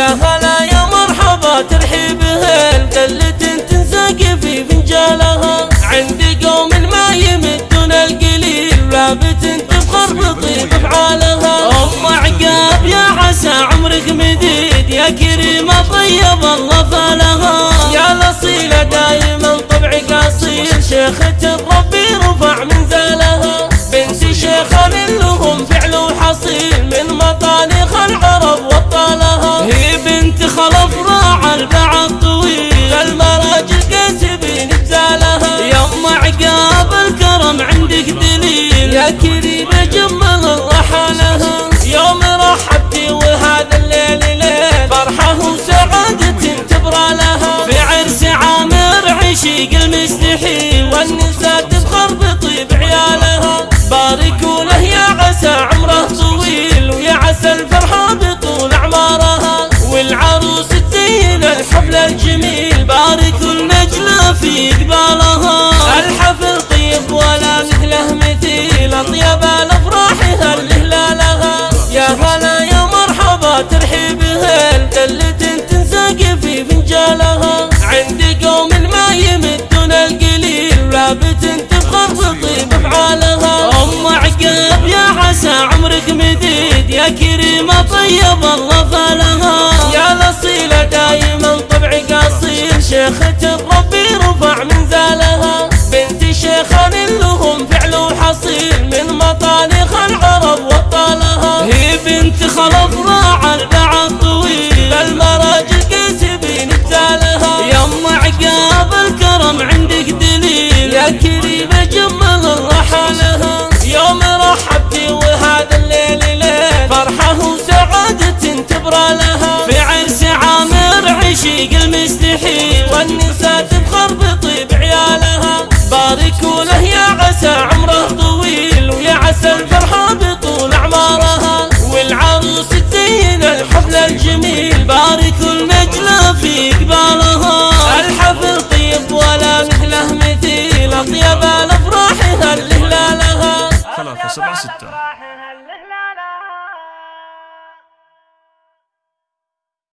يا هلا يا مرحبا ترحيب هل قلة تنساق في فنجالها عندي قوم ما يمدون القليل. ولابت تفخر بطيب افعالها أم عقاب يا عسى عمرك مديد. يا كريمه طيب الله فالها. يا الاصيله دايما طبعك أصيل. شيخة ربي رفع البعض طويل المراجل كاتبين بزالها. يا ام عقاب الكرم عندك دليل. يا الحفل الجميل باركوا النجلة في قبالها الحفل طيب ولا مثله مثيل أطيب الأفراح هل هلالها يا هلا يا مرحبا ترحيب هل قلة تنساق في فنجالها. عندي قوم ما يمدون القليل ولابت تفخر بطيب أفعالها. أم عقاب يا عسى عمرك مديد يا كريمه طيب الله فالها شيخة ربي رفع منزلها بنت شيخ لهم فعل وحصيل من مطانخ العرب وطالها. هي بنت خلف راعى البعض طويل المراجل كاتبين بزالها يا ام عقاب الكرم عندك دليل. يا كريمه جمل الله حالها يوم رحبتي وهذا الليل ليل. فرحة وسعادة تبرى لها في عرس عامر عشيق المستحيل. والنساء تفخر بطيب عيالها باركوا له يا عسى عمره طويل ويا عسى الفرحة بطول أعمارها. والعروس تزين الحفل الجميل باركوا النجلة في قبالها الحفل طيب ولا مثله مثيل أطيب الأفراح هل هلالها ثلاثة سبعة ستة.